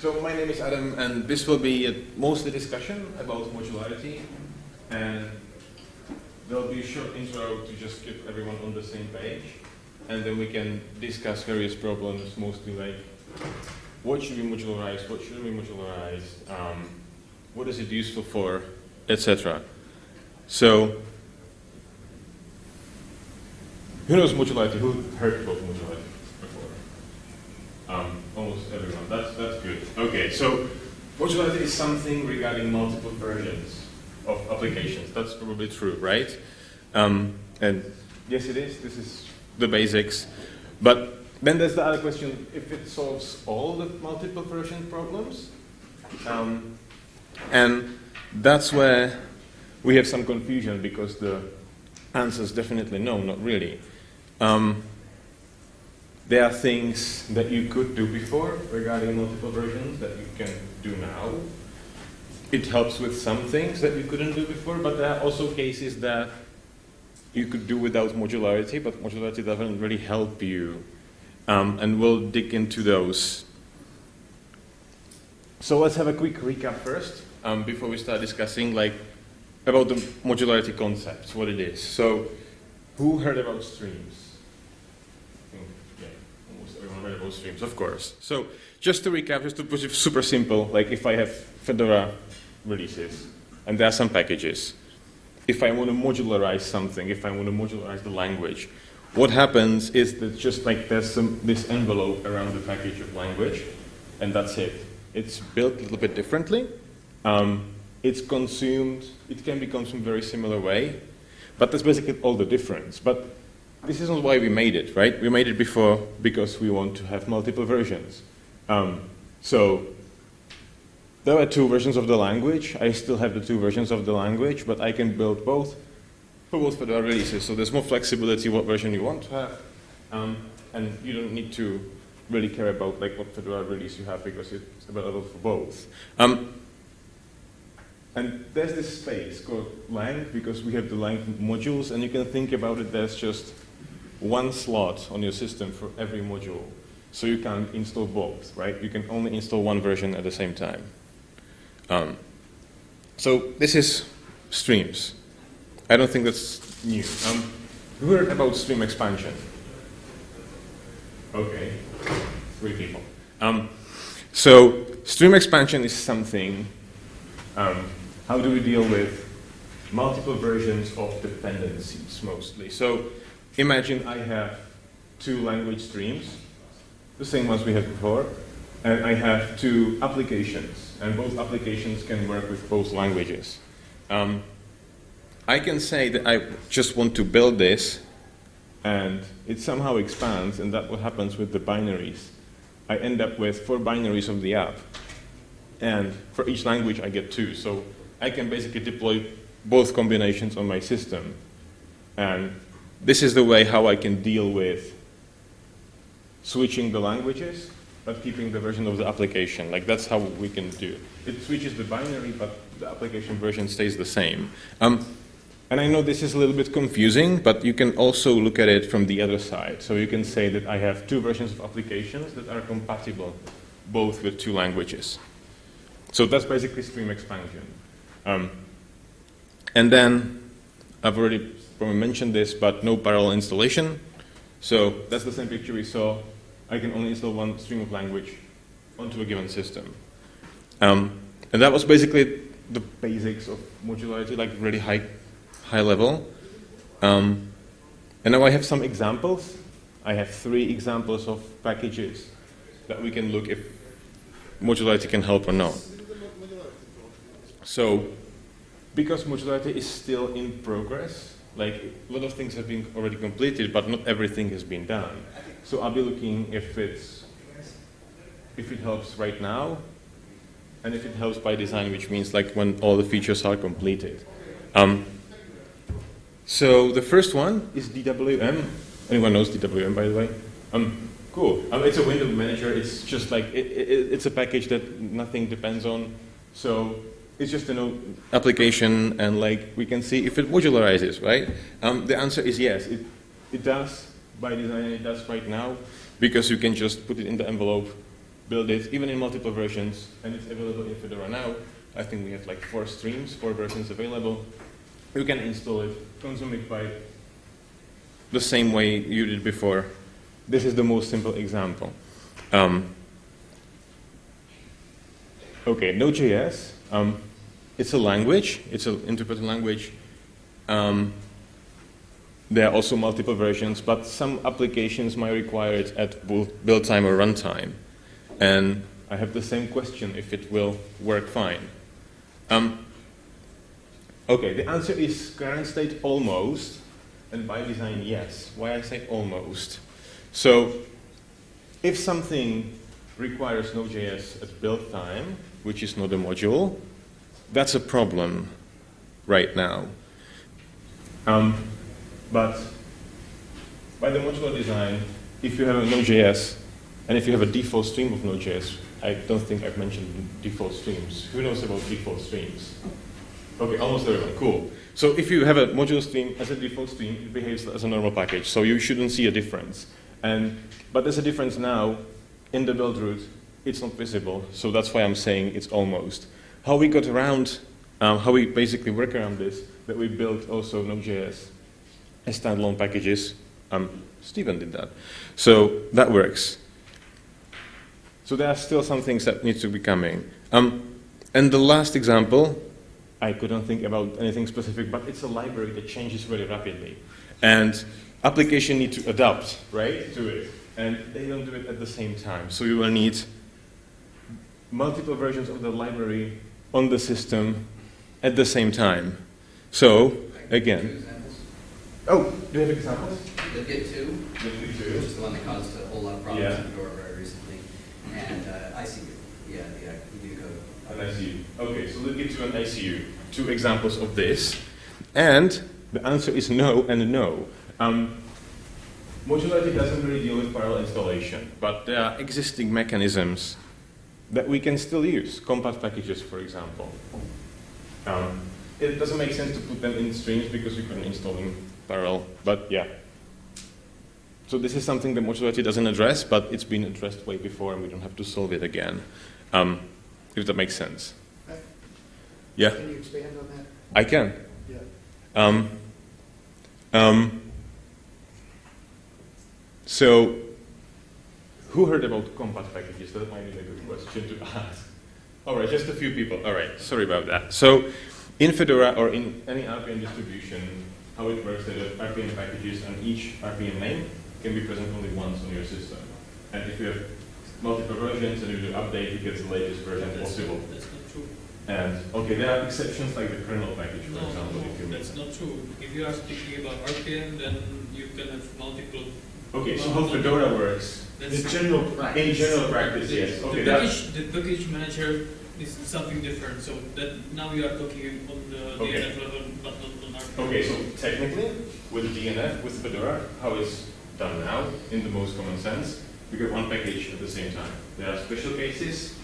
So my name is Adam, and this will be a mostly discussion about modularity, and there'll be a short intro to just keep everyone on the same page, and then we can discuss various problems, mostly like what should be modularized, what shouldn't be modularized, um, what is it useful for, etc. So, who knows modularity? Who heard about modularity? Um, almost everyone. That's, that's. Okay, so modularity is something regarding multiple versions of applications. That's probably true, right? Um, and yes, it is. This is the basics. But then there's the other question, if it solves all the multiple version problems. Um, and that's where we have some confusion because the answer is definitely no, not really. Um, there are things that you could do before regarding multiple versions that you can do now. It helps with some things that you couldn't do before, but there are also cases that you could do without modularity, but modularity doesn't really help you. Um, and we'll dig into those. So let's have a quick recap first, um, before we start discussing like about the modularity concepts, what it is. So who heard about streams? Variable streams, of course. So just to recap, just to put it super simple, like if I have Fedora releases, and there are some packages, if I want to modularize something, if I want to modularize the language, what happens is that just like there's some, this envelope around the package of language, and that's it. It's built a little bit differently. Um, it's consumed, it can be consumed very similar way, but that's basically all the difference. But this isn't why we made it, right? We made it before because we want to have multiple versions. Um, so there are two versions of the language. I still have the two versions of the language, but I can build both for both Fedora releases. So there's more flexibility what version you want to have. Um, and you don't need to really care about like what Fedora release you have because it's available for both. Um, and there's this space called lang because we have the lang modules and you can think about it as just one slot on your system for every module. So you can install both, right? You can only install one version at the same time. Um, so this is streams. I don't think that's new. Um, who heard about stream expansion? Okay, three people. Um, so stream expansion is something, um, how do we deal with multiple versions of dependencies mostly? So imagine I have two language streams, the same ones we had before, and I have two applications, and both applications can work with both languages. Um, I can say that I just want to build this, and it somehow expands, and that's what happens with the binaries. I end up with four binaries of the app, and for each language I get two, so I can basically deploy both combinations on my system. And this is the way how I can deal with switching the languages, but keeping the version of the application. Like that's how we can do it. It switches the binary, but the application version stays the same. Um, and I know this is a little bit confusing, but you can also look at it from the other side. So you can say that I have two versions of applications that are compatible both with two languages. So that's basically stream expansion. Um, and then I've already probably mentioned this, but no parallel installation. So that's the same picture we saw. I can only install one stream of language onto a given system. Um, and that was basically the basics of modularity, like really high, high level. Um, and now I have some examples. I have three examples of packages that we can look if modularity can help or not. So, because modularity is still in progress, like a lot of things have been already completed, but not everything has been done. So I'll be looking if it's if it helps right now, and if it helps by design, which means like when all the features are completed. Um, so the first one is DWM. Anyone knows DWM, by the way? Um, cool. Um, it's a window manager. It's just like it, it, it's a package that nothing depends on. So it's just an application and like we can see if it modularizes, right? Um, the answer is yes, it, it does by design, it does right now because you can just put it in the envelope build it even in multiple versions, and it's available in Fedora now. I think we have like four streams, four versions available. You can install it, consume it by the same way you did before. This is the most simple example. Um, okay, Node.js. Um, it's a language. It's an interpreted language. Um, there are also multiple versions, but some applications might require it at build time or runtime. And I have the same question if it will work fine. Um, okay, the answer is current state almost, and by design yes. Why I say almost? So if something requires Node.js at build time, which is not a module, that's a problem right now. Um, but by the modular design, if you have a Node.js, and if you have a default stream of Node.js, I don't think I've mentioned default streams. Who knows about default streams? Okay, almost everyone, cool. So if you have a module stream as a default stream, it behaves as a normal package, so you shouldn't see a difference. And, but there's a difference now in the buildroot, it's not visible, so that's why I'm saying it's almost. How we got around, um, how we basically work around this, that we built also Node.js as standalone packages. Um, Stephen did that. So that works. So there are still some things that need to be coming. Um, and the last example, I couldn't think about anything specific, but it's a library that changes very rapidly. And application need to adapt, right, to it. And they don't do it at the same time. So you will need multiple versions of the library on the system at the same time. So, again, Oh, do you have examples? The Git 2, Git 2. which is the one that caused a whole lot of problems Yeah. in Fedora very recently, and uh, ICU, yeah, the uh, EDU code. An ICU. Okay, so let's get to an ICU. Two examples of this. And the answer is no and no. Um, modularity doesn't really deal with parallel installation, but there are existing mechanisms that we can still use. compat packages, for example. Um, it doesn't make sense to put them in streams because we couldn't install them parallel, but yeah. So this is something that modularity doesn't address, but it's been addressed way before and we don't have to solve it again. Um, if that makes sense. Yeah, Can you expand on that? I can. Yeah. Um, um, so, who heard about compat packages? That might be a good question to ask. All right, just a few people. All right, sorry about that. So, in Fedora or in any RPM distribution, how it works is that RPM packages and each RPM name can be present only once on your system. And if you have multiple versions and you do update, you get the latest version That's possible. That's not true. And okay, there are exceptions like the kernel package, for No, example. if you no, that's not true. If you are speaking about RPM, then you can have multiple. Okay, so how Fedora works? That's The general In general practice, yes. The Okay, that, package, the package manager is something different, so that now you are talking on the Okay. DNF level, but not on RPM. okay, so technically, with DNF, with Fedora, how it's done now, in the most common sense, we get one package at the same time. There are special cases,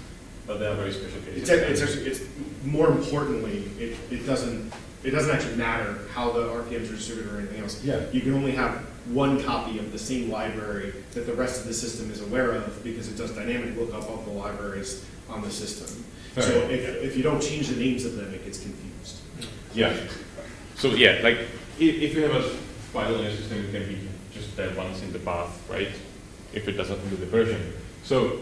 but they are very special cases. It's, it's actually, it's, more importantly, it, it doesn't, it doesn't actually matter how the RPMs are distributed or anything else. Yeah. You can only have one copy of the same library that the rest of the system is aware of because it does dynamic lookup of the libraries on the system. So if, if you don't change the names of them, it gets confused. Yeah. So yeah, like if, if you have a file in your system, it can be just that once in the path, right? If it doesn't include the version. So,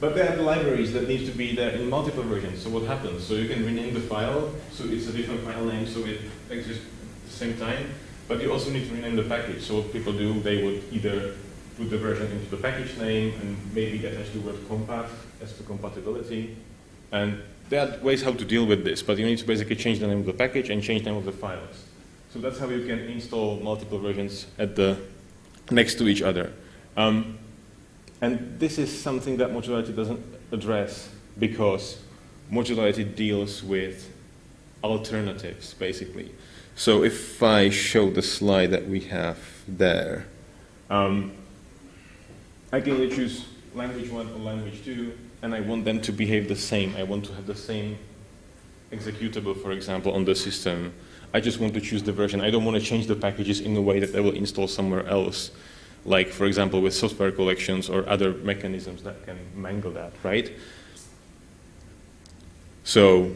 but there are the libraries that need to be there in multiple versions. So what happens? So you can rename the file, so it's a different file name, so it exists at the same time. But you also need to rename the package. So what people do, they would either put the version into the package name and maybe attach the word compat as the compatibility. And there are ways how to deal with this, but you need to basically change the name of the package and change the name of the files. So that's how you can install multiple versions at the next to each other. Um, and this is something that modularity doesn't address because modularity deals with alternatives, basically. So if I show the slide that we have there, um, I can either choose language one or language two, and I want them to behave the same. I want to have the same executable, for example, on the system. I just want to choose the version. I don't want to change the packages in a way that they will install somewhere else like, for example, with software collections or other mechanisms that can mangle that, right? So,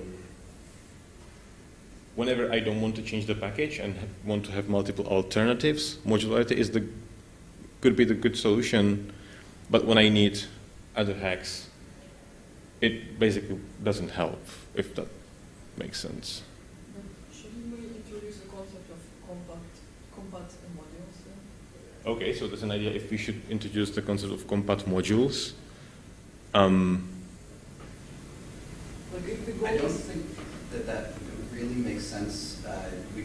whenever I don't want to change the package and want to have multiple alternatives, modularity is the could be the good solution. But when I need other hacks, it basically doesn't help. If that makes sense. Shouldn't we introduce the concept of compat, compat modules then? Okay, so there's an idea if we should introduce the concept of compat modules. Um, Like if the goal I don't is, think that that really makes sense. Uh, we,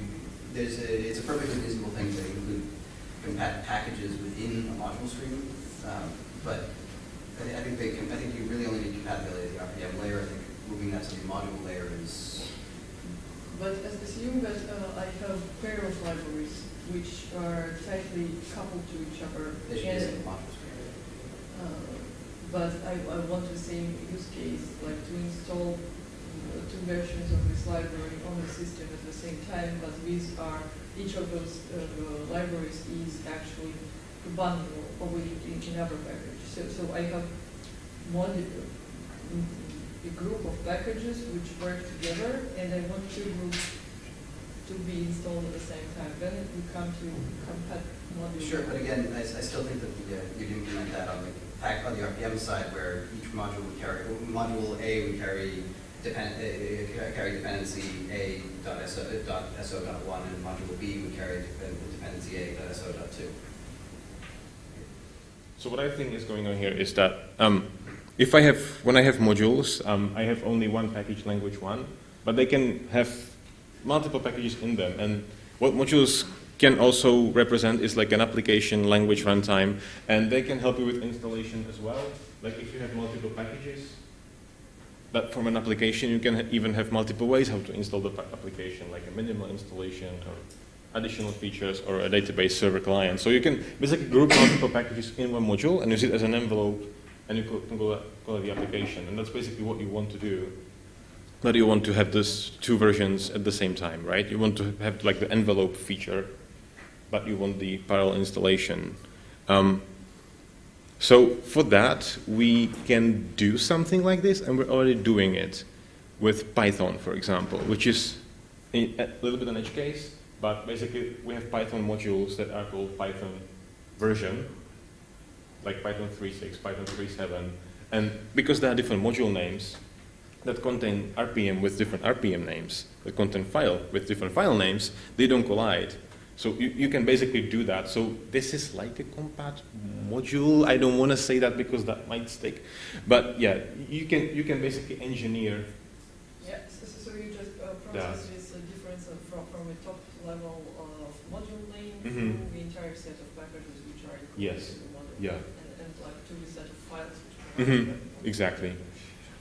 there's a, it's a perfectly reasonable thing to include compat packages within a module stream, um, but I, I think they can, I think you really only need compatibility at the RPM layer. I think moving that to the module layer is, but as- assume that uh, I have pair of libraries which are tightly coupled to each other. they should be and, in the module stream. uh, But I, I want the same use case, like to install two versions of this library on the system at the same time, but these are, each of those uh, libraries is actually a bundle of it in another package. So, so I have one, uh, a group of packages which work together, and I want two groups to be installed at the same time. Then we come to compat module. Sure, but again, I still think that the, uh, you'd implement that on the, pack- on the RPM side where each module would carry, module A would carry depend, uh, carry dependency A dot SO, uh, dot SO dot one, and module B would carry depend- dependency A dot SO dot two. So what I think is going on here is that um, if I have, when I have modules, um, I have only one package language one, but they can have multiple packages in them. And what modules can also represent is like an application language runtime, and they can help you with installation as well. Like if you have multiple packages, from an application you can even have multiple ways how to install the application, like a minimal installation or additional features or a database server client. So you can basically group multiple packages in one module and use it as an envelope and you can call call the application. And that's basically what you want to do. But you want to have these two versions at the same time, right? You want to have like the envelope feature, but you want the parallel installation. Um, so for that, we can do something like this, and we're already doing it with Python, for example, which is a, little bit an edge case, but basically we have Python modules that are called Python version, like Python 3.6, Python 3.7, and because there are different module names that contain RPM with different RPM names, that contain file with different file names, they don't collide. So you, you can basically do that. So this is like a compat module. I don't want to say that because that might stick, but yeah, you can you can basically engineer. Yeah, so, so you just uh, process this uh, difference of, from, from a top level of module name Mhm. through the entire set of packages which are included Yes. in the module. Yeah. And, and like to the set of files which are. Mhm, Exactly.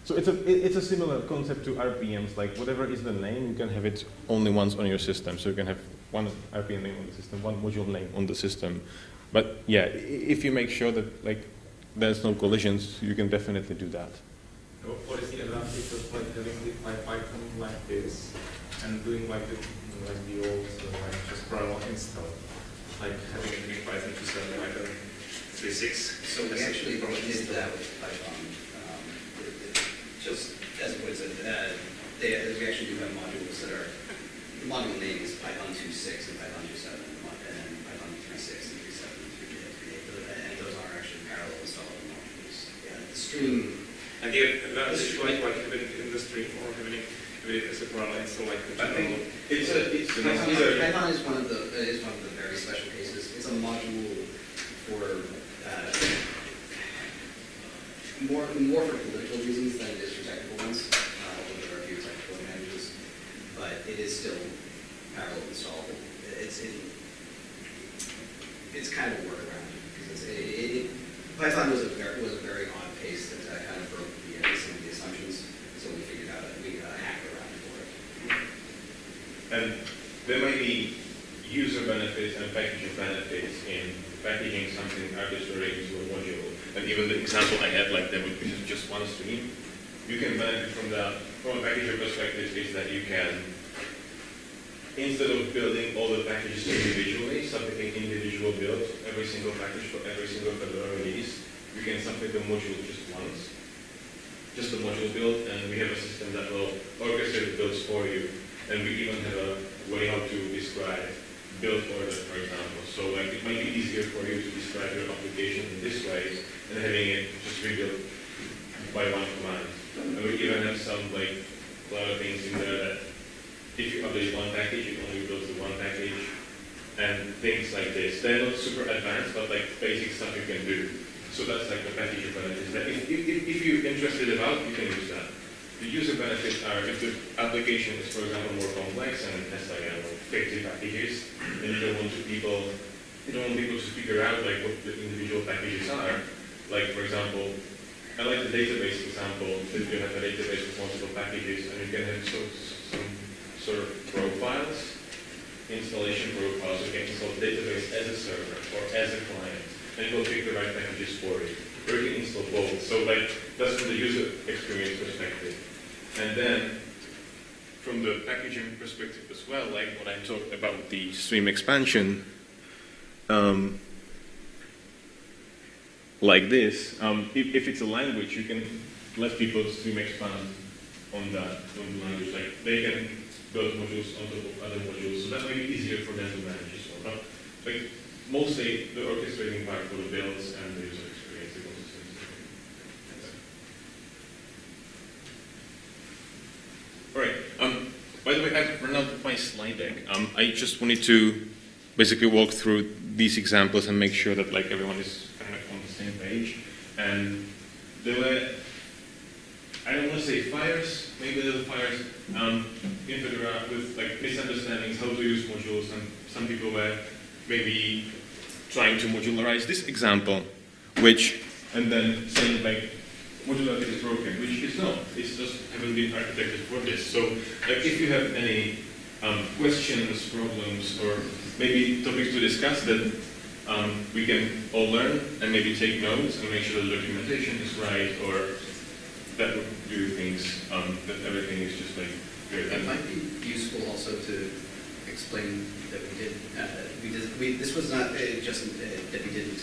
So it's a it's a similar concept to RPMs. Like whatever is the name, you can have it only once on your system. So you can have one RPM name on the system, one module name on the system. But yeah, if you make sure that like there's no collisions, you can definitely do that. What what is the advantage of like having the Py- Python like this and doing like the like the old uh, like just parallel install, like having it in Python to set like a three six. So we actually did that with Python. Um, it- it- Just as it puts it, uh, they, we actually do have modules that are, the module name is Python 2.6 and Python 2.7, and and then Python 3.6 and 3.7 and 3.8, and those are actually parallel installable modules. Yeah, the stream, And the advantage like like having it in the stream or having it, having it as a parallel install like the I think general. it's a it's Python is, Python is one of the, uh, is one of the very special cases. It's a module for, uh, more, more for political reasons than it is for technical ones. Uh, although there are a few technical advantages, but is still parallel installable. It's, it, it's kind of a workaround, because it, it, Python was a very, was a very odd case that uh, kind of broke the, uh, some of the assumptions, so we figured out, a- we uh, hacked around for it. And there may be user benefits and packaging benefits in packaging something arbitrary into a module. And even the example I had, like there would be just one stream. You can benefit from that. From a packager perspective, is that you can instead of building all the packages individually, submitting individual builds, every single package for every single Fedora release, we can submit the module just once. Just the module build, and we have a system that will orchestrate the builds for you. And we even have a way how to describe build order, for example. So like it might be easier for you to describe your application in this way than having it just rebuilt by one command. And we even have some like a lot of things in there that if you publish one package, it only builds the one package and things like this. They're not super advanced, but like basic stuff you can do. So that's like the package benefits. That if, if, if if you're interested about, you can use that. The user benefits are if the application is, for example, more complex and has like, I know, 50 packages, and you don't want to people, you don't want people to figure out like what the individual packages are. Like, for example, I like the database example, that you have a database with multiple packages, and you can have so, of profiles, installation profiles, you can install database as a server or as a client, and it will pick the right packages for you. Or you can install both. So like, that's from the user experience perspective. And then, from the packaging perspective as well, like what I talked about the stream expansion, um, like this, um, if, if it's a language, you can let people stream expand on that, on language. Like they can build modules on top of other modules, so that might be easier for them to manage as well. But like mostly the orchestrating part for the builds and the user experience, the. All right. Um, by the way, I've run out of my slide deck. Um, I just wanted to basically walk through these examples and make sure that like everyone is kind of on the same page. And there were, I don't want to say fires, maybe little fires um, in Fedora with like misunderstandings how to use modules, and some people were maybe trying to modularize this example, which and then saying like modularity is broken, which is not. It's just haven't been architected for this. So like if you have any um, questions, problems, or maybe topics to discuss that um, we can all learn and maybe take notes and make sure the documentation is right or that would do things um, that everything is just like good. It might be useful also to explain that we did, uh, we did, we, this was not uh, just uh, that we didn't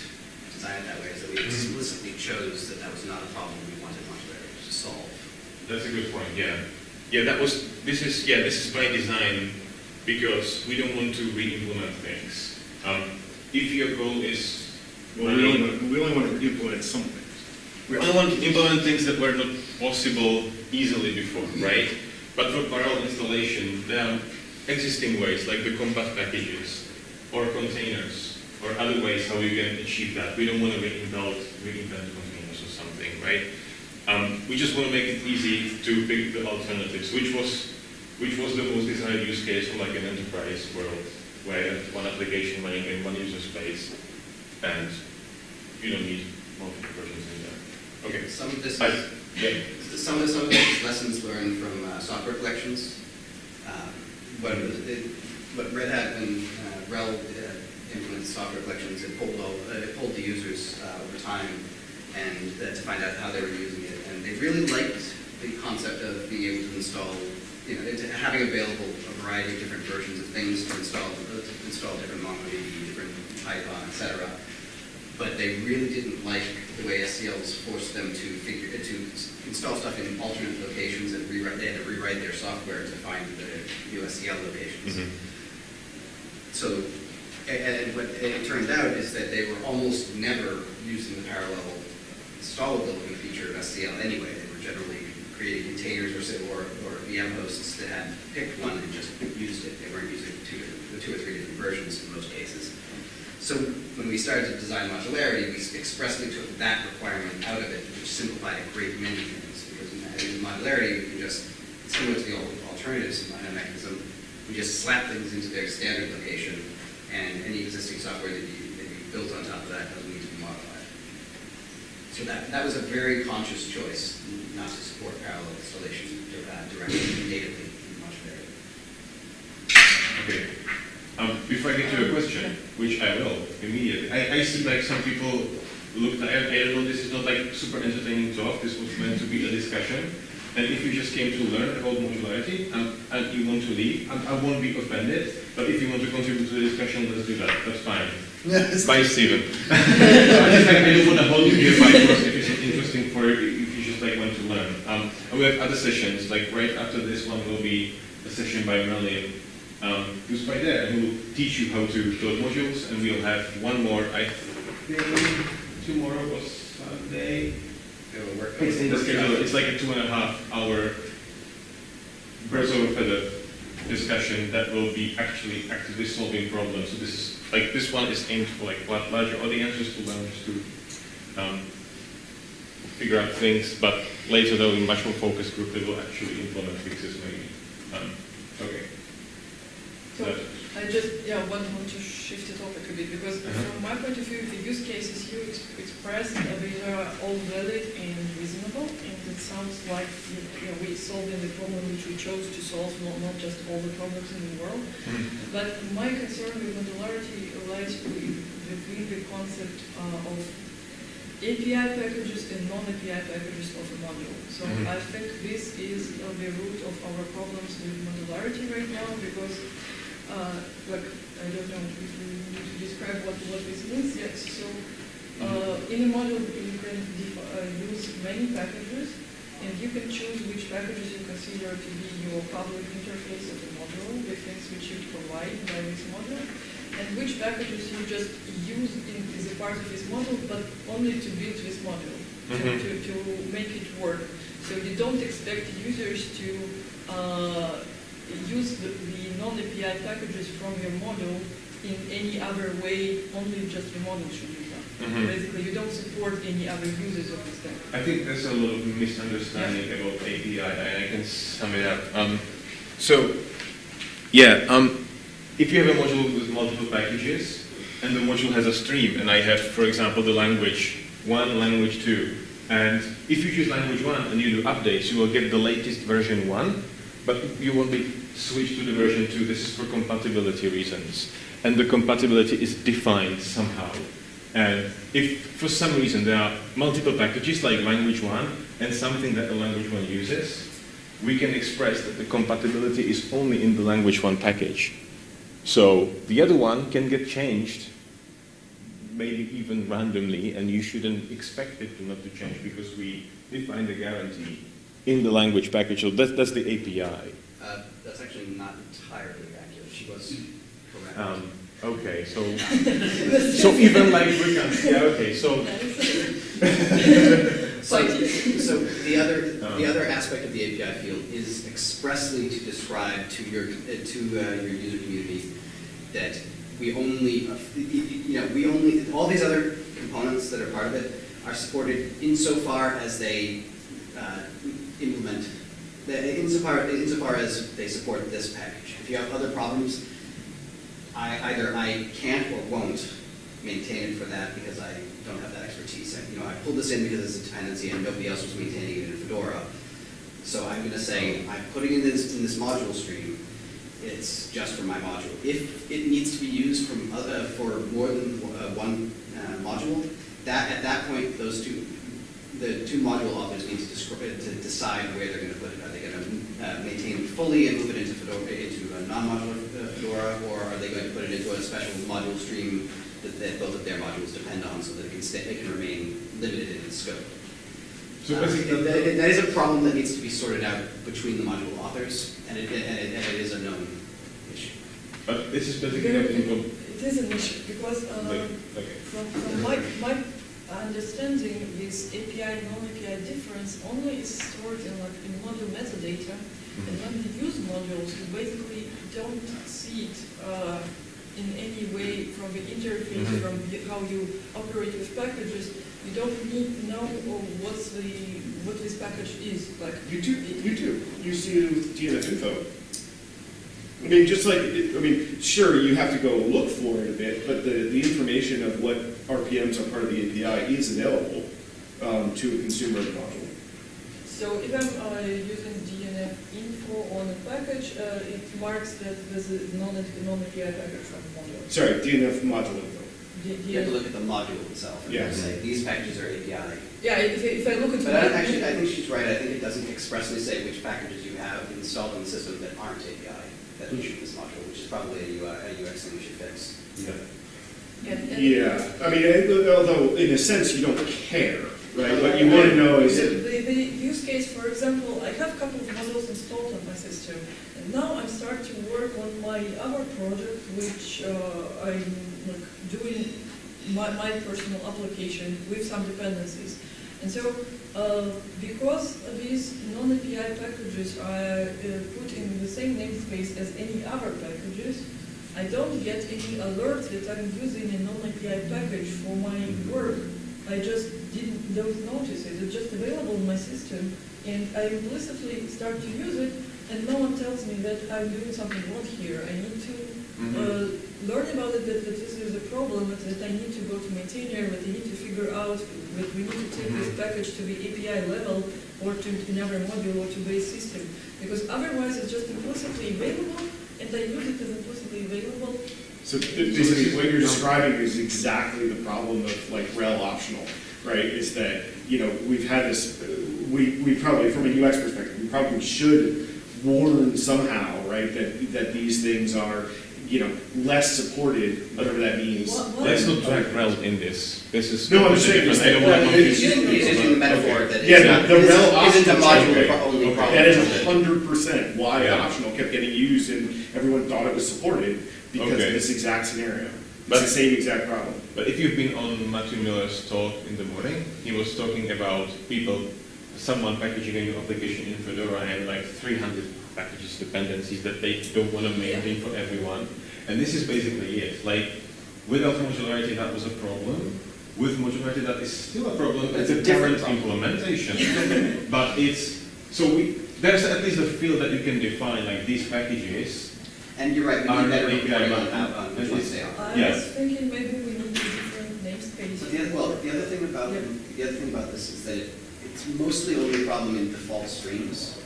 design it that way, is that we explicitly chose that that was not a problem we wanted modularity to solve. That's a good point, yeah. Yeah, that was, this is, yeah, this is by design because we don't want to re-implement things. Um, if your goal is, Well, we only, want- we only want to implement some things. We only want to implement things that were not possible easily before, right? But for parallel installation, there are existing ways, like the compat packages, or containers, or other ways how you can achieve that. We don't want to reinvent, reinvent containers or something, right? Um, we just want to make it easy to pick the alternatives, which was, which was the most desired use case for like an enterprise world, where one application running in one user space, and you don't need multiple versions. Okay. Some of this I, is, yeah. some of, some of this is lessons learned from uh, software collections. Um, What, it- what Red Hat and uh, RHEL uh, implemented software collections, it pulled, all- uh, it pulled the users uh, over time and uh, to find out how they were using it. And they really liked the concept of being able to install, you know, having available a variety of different versions of things to install, to install different MongoDB, different Python, et cetera but they really didn't like the way SCLs forced them to figure, to install stuff in alternate locations and rewrite, they had to rewrite their software to find the new SCL locations. Mhm. So, and what it turned out is that they were almost never using the parallel installability feature of SCL anyway. They were generally creating containers or, or, or VM hosts that had picked one and just used it. They weren't using two, the two or three different versions in most cases. So when we started to design modularity, we expressly took that requirement out of it, which simplified a great many things. Because in modularity, we can just, similar to the old alternatives uh, mechanism, we just slap things into their standard location, and any existing software that you, that you built on top of that doesn't need to be modified. So that, that was a very conscious choice, not to support parallel installation uh, directly, natively in modularity. Okay. Um, before I get to your question, which I will immediately, I, I see like some people look, I, I don't know, this is not like super entertaining talk, this was meant to be a discussion. And if you just came to learn about modularity and, and you want to leave, I, I won't be offended. But if you want to contribute to the discussion, let's do that. That's fine. Bye, Stephen. I just like, I don't want to hold you here by force if it's interesting for you, if you just like want to learn. Um, and we have other sessions, like right after this one will be a session by Merlin, um, who's right there, and who will teach you how to build modules, and we'll have one more, I think tomorrow or Sunday. It'll work. It's in the schedule, it's like a two and a half hour birds of a feather discussion that will be actually actively solving problems. So this is, like, this one is aimed for like la- larger audiences to learn just to um, figure out things, but later though, in much more focused group, they will actually implement fixes maybe. Um, okay. So I just, yeah, want, want to shift the topic a bit, because Uh-huh. from my point of view, the use cases you ex- expressed, uh, they are all valid and reasonable, and it sounds like, you know, we solving the problem which we chose to solve, not, not just all the problems in the world. Mhm. But my concern with modularity lies with, with the concept uh, of API packages and non-API packages of a module. So Mhm. I think this is uh, the root of our problems with modularity right now, because, uh, like, I don't know if we need to describe what, what this means yet. So uh, in a model, you can uh, use many packages, and you can choose which packages you consider to be your public interface of the model, the things which you provide by this model, and which packages you just use in, as a part of this model, but only to build this model, to, Mhm. to, to make it work. So you don't expect users to uh, use the, the non-API packages from your model in any other way, only just the model should use them. Mhm. Basically, you don't support any other users of this thing. I think there's a lot of misunderstanding about API, and I can sum it up. Um, so, yeah, um, if you have a module with multiple packages, and the module has a stream, and I have, for example, the language one, language two, and if you choose language one and you do updates, you will get the latest version one, but you won't be switched to the version two. This is for compatibility reasons, and the compatibility is defined somehow. And if for some reason there are multiple packages like language one and something that the language one uses, we can express that the compatibility is only in the language one package. So the other one can get changed, maybe even randomly, and you shouldn't expect it to not to change because we define the guarantee in the language package. So that, that's the API. Uh, That's actually not entirely accurate. She was correct. Um, okay, so so even like we can, yeah, okay, so So, so the other, the Um. other aspect of the API field is expressly to describe to your, uh, to uh, your user community that we only, uh, you know, we only, all these other components that are part of it are supported insofar as they uh, implement, insofar, insofar as they support this package. If you have other problems, I, either I can't or won't maintain it for that because I don't have that expertise. I- You know, I pulled this in because it's a dependency and nobody else was maintaining it in Fedora. So I'm gonna say, I'm putting in this, in this module stream, it's just for my module. If it needs to be used from, other- for more than uh, one uh, module, that, at that point, those two, the two module authors need to descri- uh, to decide where they're gonna put it. Are they gonna uh, maintain it fully and move it into Fedora, into a non-modular uh, Fedora, or are they going to put it into a special module stream that, that both of their modules depend on, so that it can stay, it can remain limited in its scope? so Uh, basically that- that is a problem that needs to be sorted out between the module authors, and it, and it, and it is a known issue. But this is basically not in It is an issue, because um, like, okay. from, from my, my understanding, this API, non-API difference only is stored in like in module metadata, and when you use modules, you basically don't see it uh, in any way from the interface, Mhm. from how you operate with packages. You don't need to know what's the, what this package is, like. You do, you do. You see DNF info. I mean, just like, I mean, sure, you have to go look for it a bit, but the, the information of what RPMs are part of the API is available um, to a consumer module. So if I'm uh, using DNF info on a package, uh, it marks that there's a non- non-API package from module. Sorry, DNF module info. the- You have to look at the module itself and Yeah. say, these packages are API. yeah, if, I- if I look at. But I, actually, I think she's right, I think it doesn't expressly say which packages you have installed on the system that aren't API, that issue this module, which is probably a UI, a UX thing we should fix. and- and- Yeah, I mean, although in a sense you don't care, right? What you want to know is The, that, the use case, for example, I have a couple of models installed on my system, and now I'm starting to work on my other project, which uh, I'm like doing my, my personal application with some dependencies. And so, uh, because these non-API packages are uh, put in the same namespace as any other packages, I don't get any alert that I'm using a non-API package for my work. I just didn't, don't notice it, it's just available in my system, and I implicitly start to use it, and no one tells me that I'm doing something wrong here. I need to uh, learn about it, that, that this is a problem, that, that I need to go to maintainer, that I need to figure out that we need to take this mm-hmm. package to the API level, or to another module, or to base system, because otherwise it's just implicitly available, and I use it as implicitly available, so basically what you're describing is exactly the problem of like RHEL optional, right? Is that, you know, we've had this, we, we probably, from a UX perspective, we probably should warn somehow, right? That, that these things are, you know, less supported, whatever that means. What- what- Let's not drag RHEL in this. This is. No, I'm saying is I don't that- well, confuse He's using, he's using the metaphor Okay. that Yeah, it's the- not, the isn't RHEL isn't the optional- module okay. only Okay. problem. That is with hundred percent why Yeah. optional kept getting used and everyone thought it was supported because of this exact scenario. It's But- the same exact problem. But if you've been on Matthew Miller's talk in the morning, he was talking about people, someone packaging a new application in Fedora and like 300 packages dependencies that they don't want to maintain for everyone. And this is basically it. Like, without modularity, that was a problem. With modularity, that is still a problem. It's It's a a different different implementation. but it's, so we, there's at least a field that you can define, like these packages. And you're right, we Are need better not API reporting on, bound. on which ones they are. I Yeah. was thinking maybe we need different namespace. So the, other- well, the other thing about, Yeah. the other thing about this is that it- it's mostly only a problem in default streams.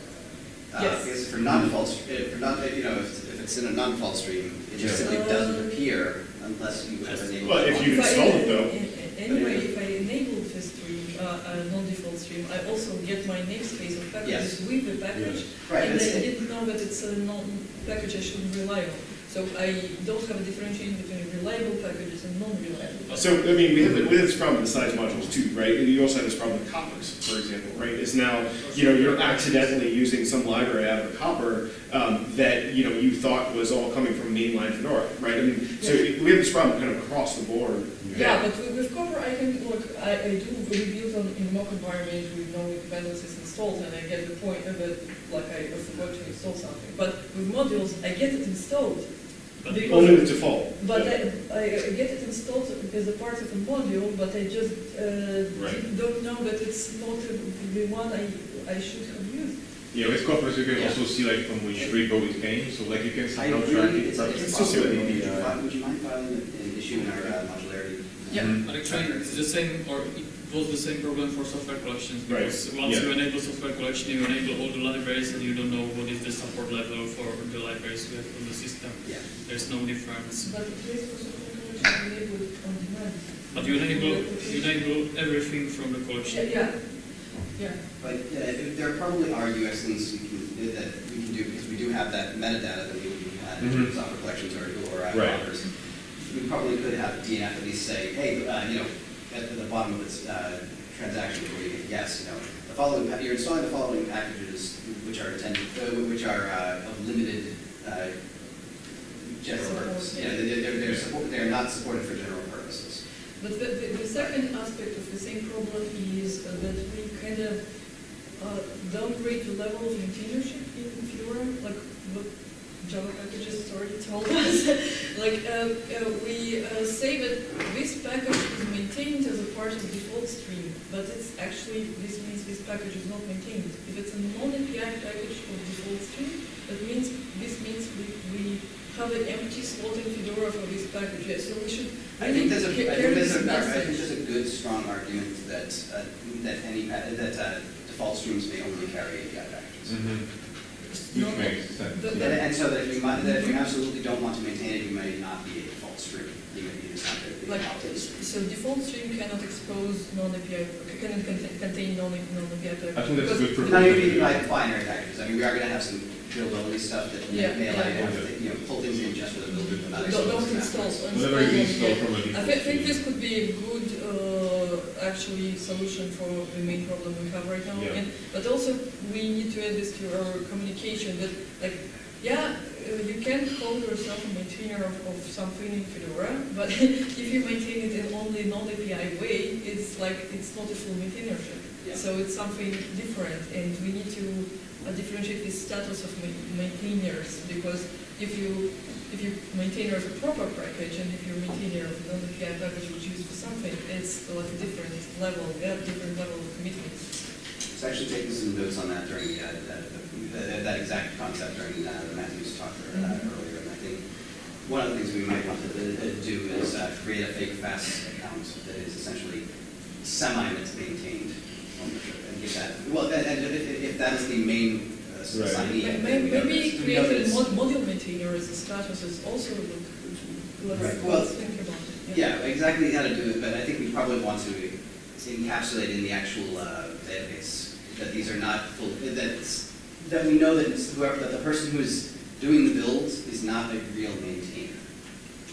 Uh, Yes. Because for non-default, uh, for not, you know, if, if it's in a non-default stream, it just Yeah. simply doesn't appear unless you have enabled. Well, if you If I- install it, though. a- a- Anyway, if I enable the stream, uh, a non-default stream, I also get my namespace of packages with the package. Right, And that's I didn't know that it's a non-package I shouldn't rely on. So I don't have a differentiation between reliable packages and non-reliable. So, I mean, we have, we have this problem with the size modules too, right? And you also have this problem with Coprs, for example, right? Is now, you know, you're accidentally using some library out of a Copr um, that, you know, you thought was all coming from mainline Fedora, right? I mean, so we have this problem kind of across the board. Yeah, but with, Copr, I can, look, I, I do reviews on, in mock environment with no dependencies installed, and I get the point of it, like I forgot to install something. But with modules, I get it installed. Because- Only with default. But I, I I get it installed as a part of a module, but I just, uh, Right. don't know that it's not the one I, I should have used. Yeah, with Coprs, you can Yeah. also see like from which repo it came, so like you can I somehow track it. it's, but- it's It's just possible, a- would you fi- would you mind filing an issue in our uh, modularity? Yeah. Mhm. But actually, it's the same, or it was the same problem for software collections, Right. because once Yeah. you enable software collection, you enable all the libraries, and you don't know what is the support level for the libraries we have on the system. Yeah. There's no difference. But at least for software collection, we enable it on demand. But you enable, you enable everything from the collection. Yeah, yeah, But yeah, if- there probably are UX things we can, that we can do, because we do have that metadata that we we had in terms of software collections or, or uh, Right. rockers. We probably could have DNF at least say, hey, uh, you know, at the bottom of this uh, transaction before you hit yes, you know, the following, you're installing the following packages which are intended, uh, which are uh, of limited uh, general purpose. yeah. They're, they're, they're support, they're not supported for general purposes. but the, the, the second aspect of the same problem is uh, that we kind of uh, downgrade the level of maintainership in Fedora, like what Java packages already told us. Like, uh, uh, we uh, say that this package is maintained as a part of the default stream, but it's actually, this means this package is not maintained. If it's a non-API package of default stream, that means, this means we, we have an empty slot in Fedora for this package, Yeah, so we should I think there's a, really I carry think there's a, I think there's a good, strong argument that, uh, that any, pa- that uh, default streams may only carry API packages. Mhm. No, which makes sense. The- And, and so that if you might, that if you absolutely don't want to maintain it, you may not be a default stream, you may be just not going to be Like, opted. so default stream cannot expose non-API, cannot contain, contain non- non-API packages. I think that's a good Because- No, you mean like binary packages, I mean, we are gonna have some build-only stuff that may Yeah, may allow you to, yeah. have to, you know, pull things in just for the build, but not Don't, expose don't them install, afterwards. Whatever you install yeah. from a I default. thi- think stream. this could be a good, uh, actually, solution for the main problem we have right now. Yeah. And, but also, we need to add this to our communication, that, like, yeah, uh, you can call yourself a maintainer of, of something in Fedora, but if you maintain it in only non-API way, it's like, it's not a full maintainership. Yeah. So it's something different, and we need to differentiate the status of maintainers, because if you, if you maintainer of a proper package, and if you're maintainer of a non-API package which is used for something, it's like a different level, have different level of commitments. So actually taking some notes on that during, uh, that, that, that exact concept during, uh, Matthew's talk uh, Mhm. earlier, and I think one of the things we might want to uh, do is, uh, create a fake FAS account that is essentially semi-maintained ownership, and give that, well, and, and if, if that is the main uh, Right. assignee. May- then may- we know Maybe this. We create know a mod- module maintainer as a status is also, look, Right, let's, well, think about it. Yeah, exactly how to do it, but I think we probably want to encapsulate in the actual uh, database that these are not full, that that we know that whoever, that the person who is doing the build is not a real maintainer.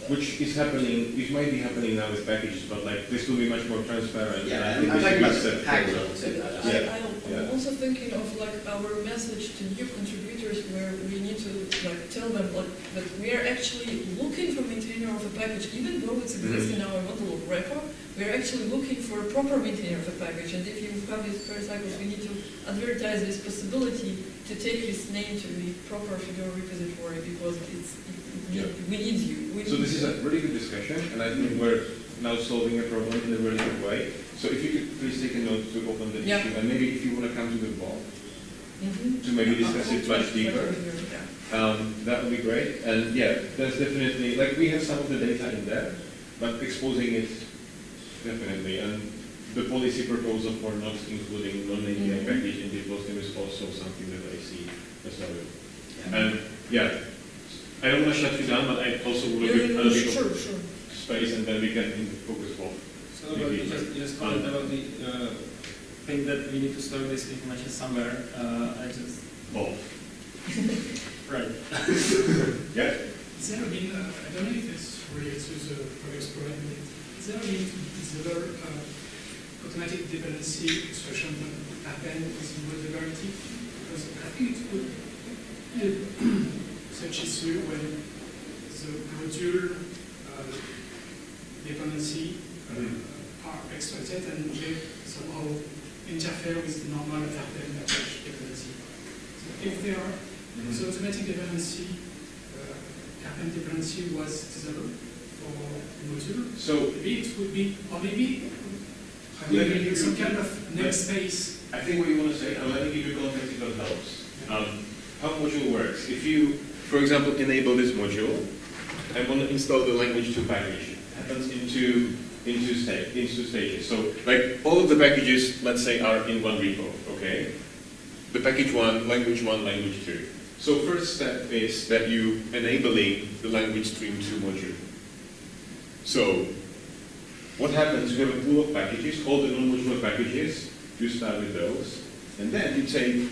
Which is happening, which might be happening now with packages, but like, this will be much more transparent. Yeah, and I I think mean, I'm talking about step the package level too. not Yeah. I, I'm yeah. also thinking of like our message to new contributors where we need to like tell them like that we are actually looking for maintainer of a package, even though it's existing Mm-hmm. in our model of repo, we are actually looking for a proper maintainer of a package. And if you have these per cycles, we need to advertise this possibility to take this name to the proper Fedora repository because it's, it, it need, Yeah. we need you. We So need this is a really good discussion, and I think we're now solving a problem in a really good way. So if you could please take a note to open the Yeah. issue, and maybe if you want to come to the ball, Mhm. to maybe discuss it much deeper. to hear, yeah. um, that would be great. And yeah, that's definitely, like, we have some of the data in there, but exposing it definitely. And the policy proposal for not including non-API Mhm. package in the posting is also something that I see as well. Yeah. And yeah, I don't want to shut you down, but I also would Yeah, give yeah, other yeah, Sure, sure. space and then we can focus more. So about, just, just comment about the uh, thing that we need to store this information somewhere. Uh, I just Both. right. Yeah? Is there a mean, uh, I don't know if it's related to the previous problem, but is there a mean to deliver uh, automatic dependency expression that happen with modularity? Because I think it would be such issue when the module uh, dependency uh, are exploited and they somehow interfere with the normal RPM package dependency. So if they are so automatic dependency, uh, dependency was designed for module. So Maybe it would be, or maybe, I Let me give some kind of namespace. I think what you want to say, and let me give you context if that helps. Um, how module works. If you, for example, enable this module, I want to install the language 2 package. It happens into, into, sta- into stages. So, like, all of the packages, let's say, are in one repo, okay? The package 1, language 1, language 2. So first step is that you enabling the language stream 2 module. So, what happens, you have a pool of packages, all the non-modular packages, you start with those, and then you take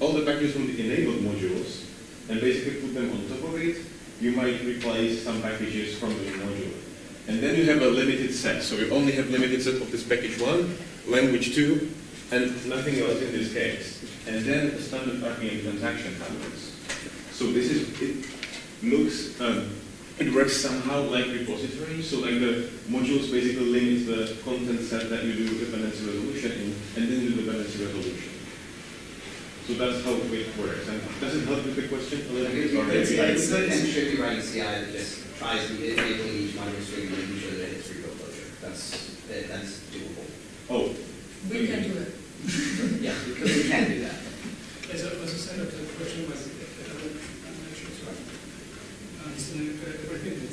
all the packages from the enabled modules and basically put them on top of it. You might replace some packages from the module. And then you have a limited set, so you only have limited set of this package one, language two, and nothing else in this case. And then a standard RPM transaction happens. So this is, it looks, um, it works somehow like repository, so like the modules basically limit the content set that you do dependency resolution in, and then do dependency resolution. So that's how it works. And does it help with the question a little bit? or It's, maybe I- it's good and should be writing CI that just tries to enabling each module stream and making sure that it's repo closure. That's, that- that's doable. Oh, We can do it. Yeah, because we can do that. As a, as a side of the question was, uh, I'm not sure to understand everything.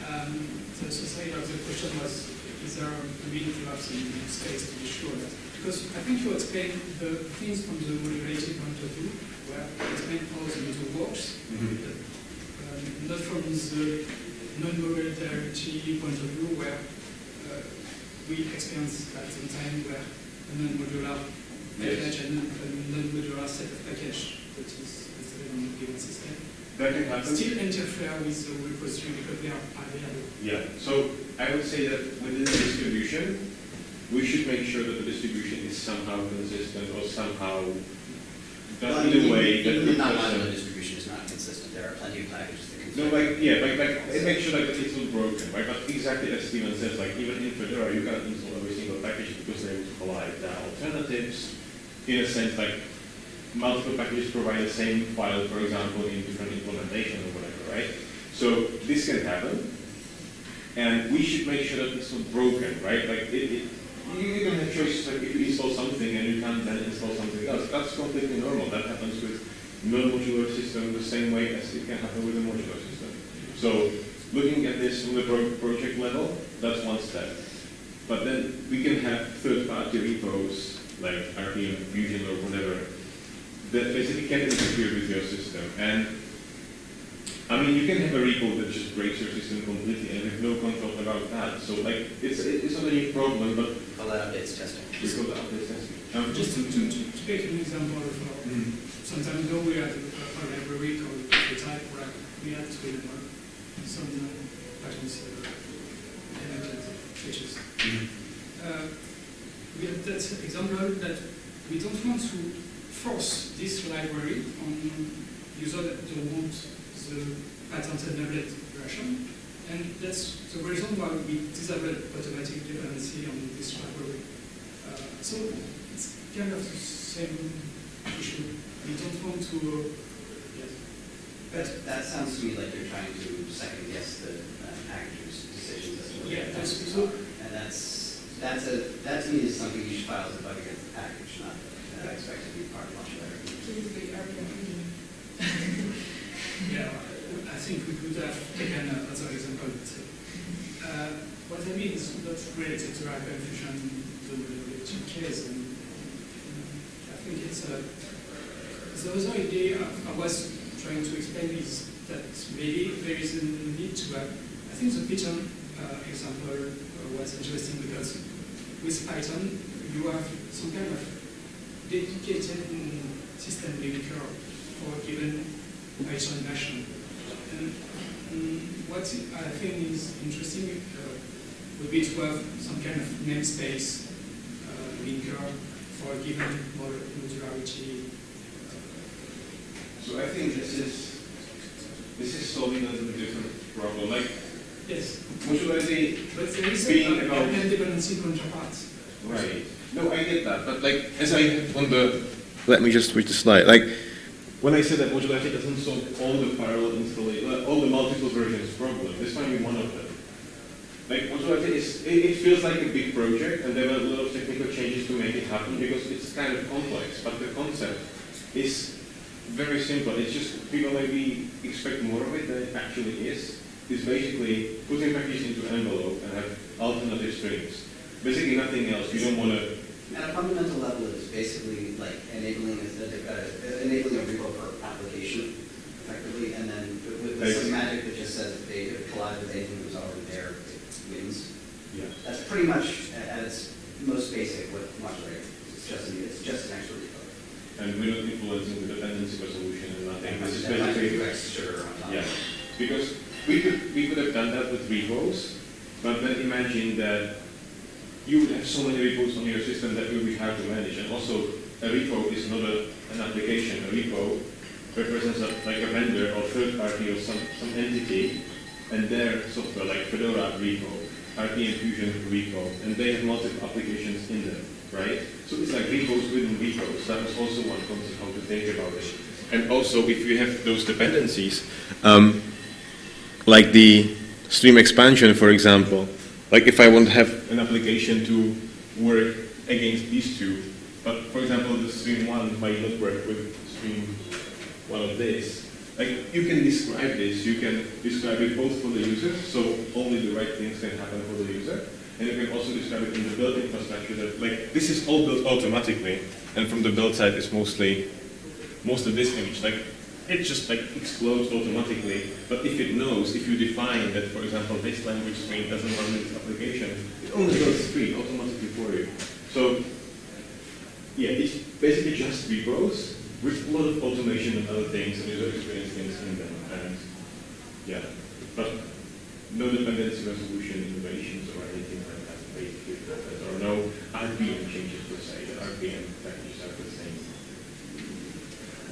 Um, the the side of the question was, is there a need to have some states to be sure that, because I think you explained explain the things from the modularity point of view, where I explain how the works, um, not from the non-modularity point of view, where uh, we experience at some time where a non-modular package and a non-modular set of package that is installed on a given system That can happen. still interfere with the repository because they are available. Yeah, so I would say that within the distribution, we should make sure that the distribution is somehow consistent or somehow Well, done in a way that Even the non-modular distribution is not consistent, there are plenty of packages that can. No, like, yeah, like, like, it makes sure like it's not broken, right? But exactly as Steven says, like even in Fedora, you cannot install every single package because they would collide. There are alternatives, in a sense, like multiple packages provide the same file, for example, in different implementation or whatever, right? So this can happen, and we should make sure that it's not broken, right? Like it, it you can have choices like if you install something and you can't then install something else. That's completely normal. That happens with non-modular system the same way as it can happen with a modular system. So looking at this from the pro- project level, that's one step. But then we can have third-party repos like RPM Fusion or whatever that basically can interfere with your system. And I mean, you can have a repo that just breaks your system completely and have no control about that. So like, it's it's not a new problem, but All that updates testing. we go to update testing. Um, Just to, to, to to take an example of, uh, some time ago, we had a, a library called the type where we had to uh, some uh, patterns, uh, element features. Uh, we had that example that we don't want to force this library on users that don't want the patented nablet version. And that's the reason why we disabled automatic dependency on this library. Uh, so it's kind of the same issue. We don't want to, uh, yes. That, that sounds to me like you're trying to second guess the uh, packager's decisions as to what Yeah, they're that's- so- And that's, that's a, that to me is something you should file as a bug against the package, not, that I expect to be part of modularity. Please be RPM Fusion. Yeah, I think we could have taken another example. uh, What I mean is not related to hyper fusion, the case. and, uh, I think it's a, the other idea I was trying to explain is that maybe there is a need to have, I think the Python uh, example uh, was interesting because with Python, you have some kind of dedicated system linker for a given Python version. And mm, what I think is interesting uh, would be to have some kind of namespace uh, linker for a given modularity. So I think this is this is solving a little different problem. Like Yes, modularity but there is Being a, about- a dependency counterpart. Right. No, I get that, but like, as I have on the, let me just switch the slide. Like, when I said that modularity doesn't solve all the parallel installation, uh, all the multiple versions problem, this might be one of them. Like, modularity is, it, it feels like a big project, and there were a lot of technical changes to make it happen because it's kind of complex, but the concept is very simple. It's just people maybe expect more of it than it actually is. It's basically putting packages into an envelope and have alternative strings. Basically nothing else. You don't want to. At a fundamental level, it's basically like enabling, a- a- enabling a repo application effectively, and then with- with some magic that just says if they collide with anything that was already there, it wins. Yeah. That's pretty much at its most basic what modular is. It's just, an- it's just an extra repo. And we're not influencing the dependency resolution and nothing. This is That might be basically, extra on top. yeah. Because we could, we could have done that with repos, but then imagine that you would have so many repos on your system that will be hard to manage. And also, a repo is not a, an application. A repo represents a, like a vendor or third party or some, some entity, and their software, like Fedora repo, RPM Fusion repo, and they have multiple applications in them, right? So it's like repos within repos. That was also one concept how to think about it. And also, if you have those dependencies, um, like the stream expansion, for example, like if I want to have an application to work against these two, but for example, the stream one might not work with stream one of this. Like you can describe this, you can describe it both for the user, so only the right things can happen for the user, And you can also describe it in the build infrastructure that, like, this is all built automatically, and from the build side, it's mostly, most of this image, like, it just like explodes automatically, but if it knows, if you define that, for example, this language stream doesn't run this application, it only builds stream automatically for you. So, yeah, it's basically just repos with a lot of automation and other things and user experience things in them. And yeah, but no dependency resolution innovations or anything like that. Basically, are no RPM changes per se. The RPM same.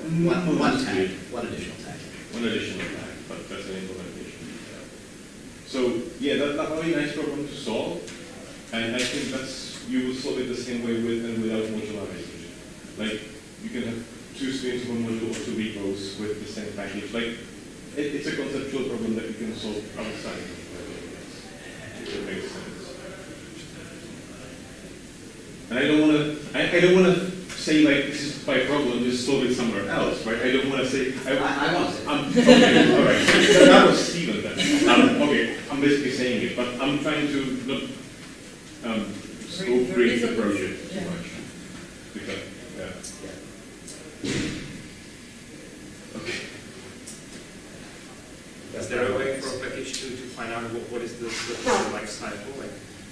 One, tag, one additional tag. One additional tag, but that's an implementation. So yeah, that, that's a very nice problem to solve, and I think that's you will solve it the same way with and without modularization. Like you can have two streams of a module or two repos with the same package. Like it, it's a conceptual problem that you can solve outside. If that makes sense. And I don't want to, I, I don't want to say like this is my problem, just solve it somewhere else, right? I don't want to say, I, I, I want it. I'm, okay, all right. So that was Steven then. Um, okay, I'm basically saying it, but I'm trying to not um, scope break the project too Yeah. much. Because, yeah. Okay. Is there a way for a package to, to find out what, what is the, the life cycle, like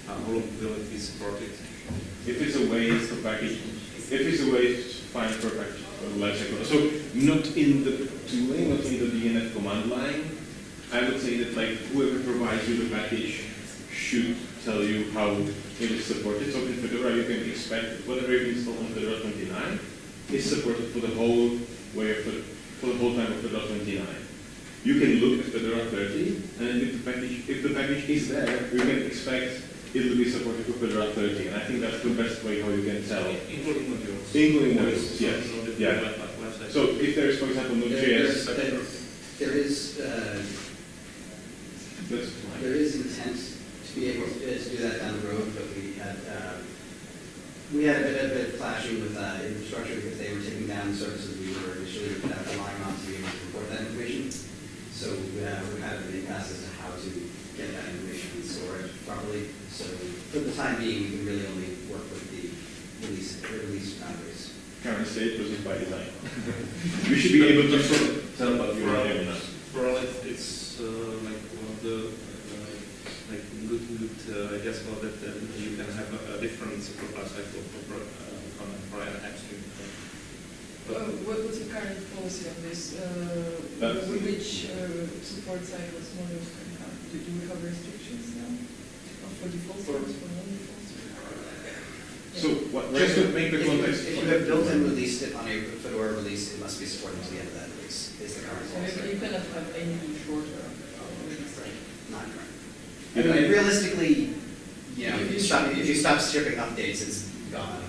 uh, how long will it be supported? If it's a way to package, if it's a way to find for package for lifecycle, so not in the tooling, not in the DNF command line, I would say that like whoever provides you the package should tell you how it is supported. So in Fedora you can expect whatever you install on Fedora 29 is supported for the whole way of the, for the whole time of Fedora 29. You can look at Fedora 30, and if the package, if the package is there, you can expect it will be supported for Fedora 30. And I think that's the best way how you can tell. Including modules. Including There modules, is yes. no different Yeah. life- life- life cycle. So if there is, for example, There- there's- Node.js, there- There is, uh, that's fine. There is intent to be able to to do that down the road, but we had, uh, we had a bit, a bit of clashing with uh, infrastructure because they were taking down services we were initially uh, relying on to be able to report that information. So uh, we had a big pass as to how to get that information and store it properly. So for the time being, we can really only work with the release, release boundaries. Current state was by design. you should be able to sort of tell what you are doing now. For all it, it's uh, like one of the uh, like good good uh, ideas about that, that you can have a, a different support life cycle for pro- uh, for, for an app stream. But Uh, what, what's the current policy on this? Uh, That's- which uh, support cycles modules can have? Do, do we have restrictions now? Or for default servers, for non-default? So what, just to make the If you- context. If you have built and released it on a Fedora release, it must be supported to the end of that release, is the current policy. you, you cannot have any shorter uh, release cycle. Not correct. I mean, realistically, you know, If you- stop, if you stop shipping updates, it's gone.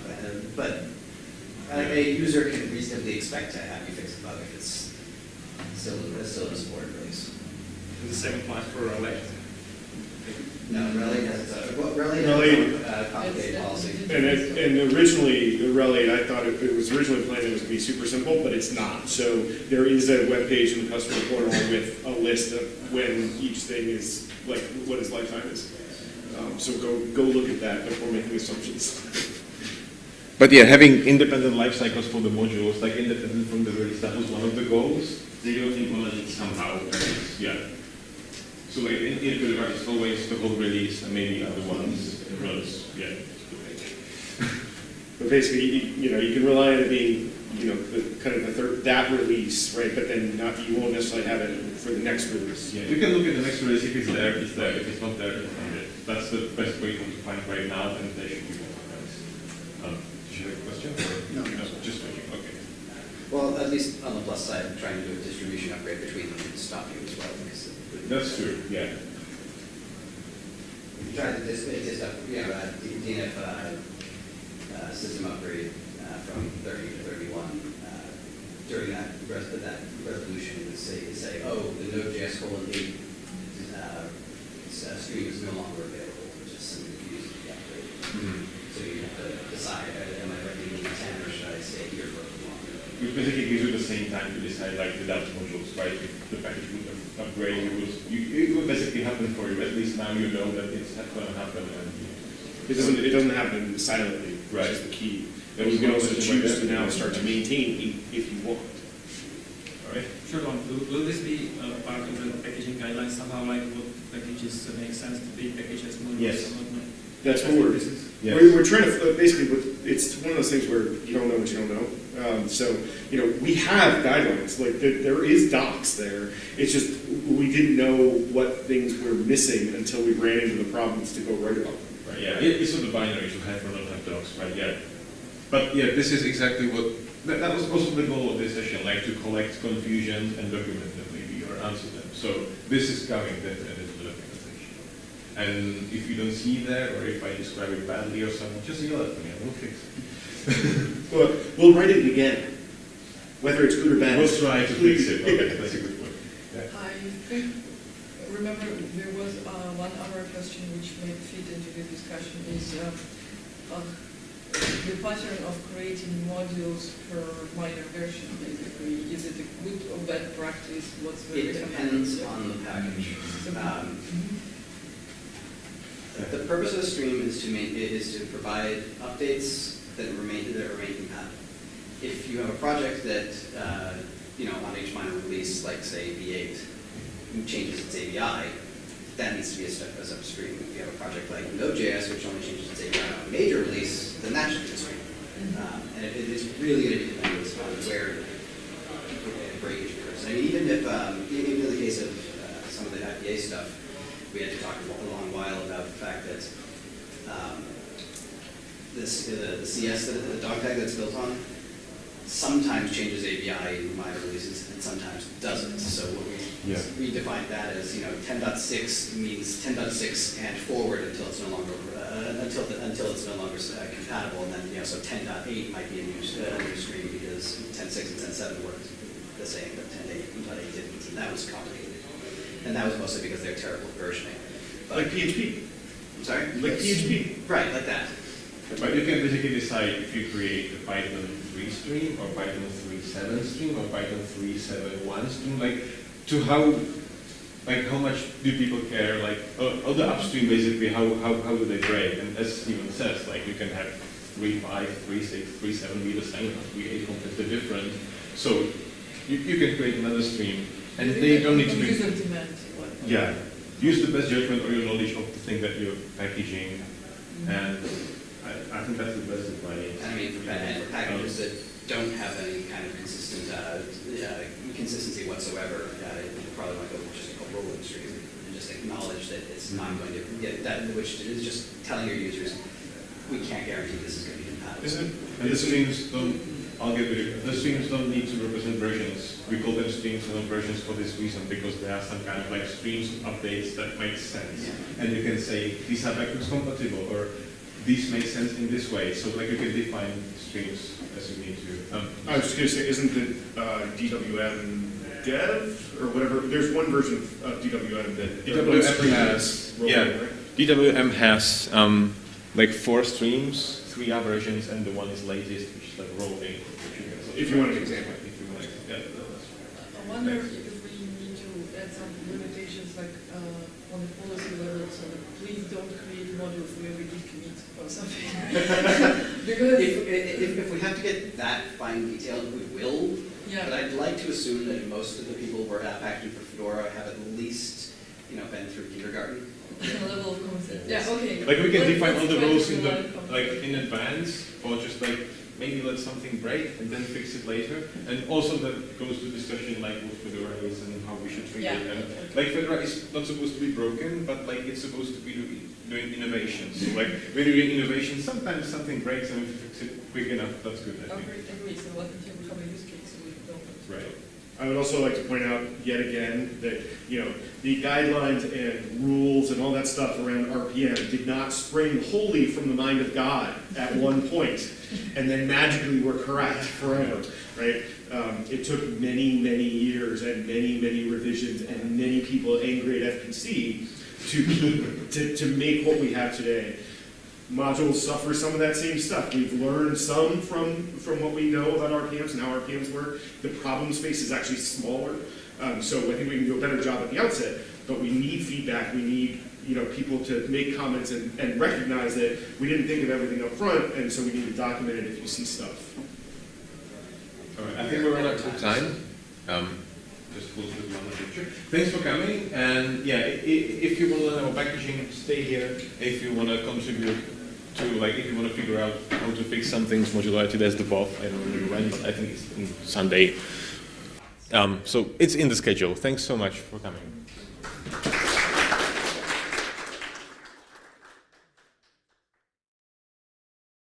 But, uh, a a user can reasonably expect to have you fix the bug if it's still, still in support release. the same applies for Elect. No, RHEL has, uh, well, RHEL RHEL- has a complicated It's- policy. it's- And, it- and originally, the RHEL, I thought it, it was originally planned it was gonna be super simple, but it's not. So there is a web page in the customer portal with a list of when each thing is, like, what its lifetime is. Um, so go, go look at that before making assumptions. But yeah, having independent life cycles for the modules, like independent from the release, that was one of the goals. They don't implement it somehow, yeah. So like in, in it's always the whole release and maybe other ones, yeah. But basically, you, you know, you can rely on it being, you know, the, kind of the third, that release, right? But then not, you won't necessarily have it for the next release. Yeah, you can look at the next release, if it's there, it's there, if it's not there, it's not there. That's the best way to find right now, and there should be more. Um, do you have a question? No. Just waiting, okay. Well, at least on the plus side, I'm trying to do a distribution upgrade between them would stop you as well, because That's true, yeah. try to dis, dis, up- you know, uh, DNF, uh, uh, system upgrade, uh, from thirty to thirty-one, uh, during that, res- that resolution would say, say, oh, the Node.js colon eight, uh, uh, stream is no longer available, which is simply used the upgrade. So you have to decide, uh, am I writing in ten, or should I stay here for a little? Which basically gives you the same time to decide like the Delta modules, right? If the package would upgrade, it would, you, it would basically happen for you. At least now you know that it's going to happen and you It doesn't, it doesn't happen silently, which Right. is the key. That And you can also choose to now start to maintain if if you want. All right. Sure, Don. Will, will this be uh, part of the packaging guidelines somehow, like what packages uh, make sense to be packaged as modules? Yes. and not? That's what we're, This is- Yes. we're, we're trying to, basically, what- it's one of those things where you don't know what you don't know. Um, so, you know, we have guidelines, like, there, there is docs there. It's just, we didn't know what things were missing until we ran into the problems to go write about them. Right, yeah, it, it's not a binary to have or not have docs, right, yeah. But yeah, this is exactly what, that, that was also the goal of this session, like to collect confusions and document them maybe, or answer them. So this is coming the. And if you don't see that, or if I describe it badly or something, just yell at me, and we'll fix it. Well, we'll write it again, whether it's good or bad. We'll try to fix it, okay, that's a good point. Yeah. I think, remember, there was uh, one other question which may fit into the discussion is uh, uh, the pattern of creating modules per minor version, basically. Is it a good or bad practice? What's the It depends on the package. Um, Mhm. The purpose of the stream is to is to provide updates that remain, that remain compatible. If you have a project that, uh, you know, on each minor release, like say V8, changes its ABI, that needs to be a step, a separate stream. If you have a project like Node.js, which only changes its ABI on a major release, then that should be a stream. Um, And it it is really going to be dependent on where breakage occurs. I mean, even if, um, even in the case of uh, some of the IPA stuff, we had to talk a long while about the fact that um, this, the the CS, that the Dogtag that's built on, sometimes changes ABI in minor releases and sometimes doesn't. So what we Yeah. we defined that as, you know, 10.6 means 10.6 and forward until it's no longer, uh, until, the- until it's no longer uh, compatible. And then, you know, so 10.8 might be a new, uh, new stream because 10.6 and 10.7 worked the same, but 10.8 didn't. And that was complicated. And that was mostly because they're terrible at versioning. But- Like PHP, I'm sorry? like PHP. Right, like that. But you can basically decide if you create a Python 3 stream, or Python 3.7 stream, or Python 3.7.1 stream, like, to how, like, how much do people care, like, uh, all the upstream, basically, how, how, how do they break? And as Steven says, like, you can have 3.5, 3.6, 3.7 be the same, 3.8 completely different. So, you, you can create another stream, and they don't need to be... User demand. what- Yeah, use the best judgment or your knowledge of the thing that you're packaging, and I, I think that's the best advice. And I mean, for, pa- and for packages that don't have any kind of consistent, uh, uh, consistency whatsoever, uh, you probably want to go with just a rolling stream and just acknowledge that it's not going to get that, which is just telling your users, we can't guarantee this is going to be compatible. Isn't, And the isn't, don't, I'll get with you, the streams don't need to represent versions. We call them streams and not versions for this reason, because there are some kind of like streams of updates that make sense. And you can say, these are backwards compatible, or this makes sense in this way, so like you can define streams as you need to. Um, I was just gonna say, isn't the uh, DWM dev, or whatever, there's one version of DWM that. DWM has, yeah, right? DWM has um, like four streams, three are versions, and the one is latest, which is like rolling. which If you want an example. If you want, yeah, I wonder if we need to add some limitations like uh, on the policy level, so that please don't create modules where we decommit or something. Because, If, if, if we have to get that fine detailed, we will, Yeah. but I'd like to assume that most of the people who are app packaging for Fedora have at least, you know, been through kindergarten. a level of concept, yeah, okay. Like we can Let's- define all the try to rules in the, like in advance, or just like maybe let something break and then fix it later. And also that goes to discussion like what Fedora is and how we should treat Yeah. it. And like Fedora is not supposed to be broken, but like it's supposed to be doing innovation. So like when you're doing innovation, sometimes something breaks and if you fix it quick enough, that's good, I think. Agree, agree, so what until we become a use case, we don't. Right. I would also like to point out yet again that, you know, the guidelines and rules and all that stuff around RPM did not spring wholly from the mind of God at one point, and then magically were correct forever, right? Um, it took many, many years and many, many revisions and many people angry at FPC to to, to make what we have today. Modules suffer some of that same stuff. We've learned some from, from what we know about RPMs and how RPMs work. The problem space is actually smaller, um, so I think we can do a better job at the outset, but we need feedback, we need you know, people to make comments and, and recognize that we didn't think of everything up front, and so we need to document it if you see stuff. All right, I think we're running out of time. Um, just close with one picture. Thanks for coming, and yeah, if you want to learn about packaging, stay here. If you want to contribute to, like, if you want to figure out how to fix some things, modularity, that's the path. I don't know when, but I think it's Sunday. Um, so it's in the schedule. Thanks so much for coming.